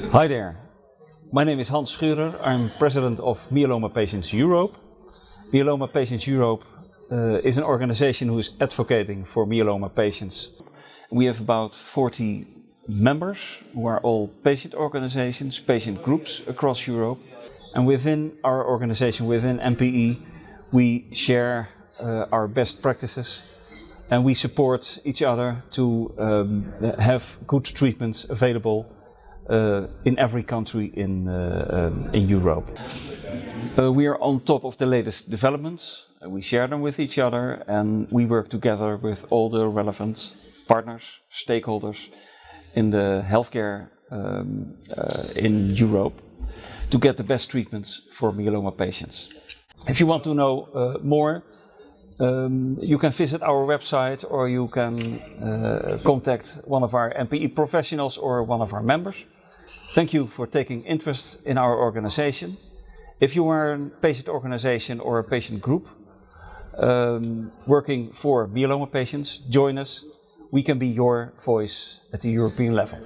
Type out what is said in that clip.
Hi there. My name is Hans Scheurer. I'm president of Myeloma Patients Europe. Myeloma Patients Europe uh, is an organization who is advocating for myeloma patients. We have about 40 members who are all patient organizations, patient groups across Europe. And within our organization, within MPE, we share uh, our best practices and we support each other to um, have good treatments available uh, in every country in, uh, um, in Europe. Uh, we are on top of the latest developments, we share them with each other and we work together with all the relevant partners, stakeholders in the healthcare um, uh, in Europe to get the best treatments for myeloma patients. If you want to know uh, more, um, you can visit our website or you can uh, contact one of our MPE professionals or one of our members. Thank you for taking interest in our organization. If you are a patient organization or a patient group um, working for myeloma patients, join us. We can be your voice at the European level.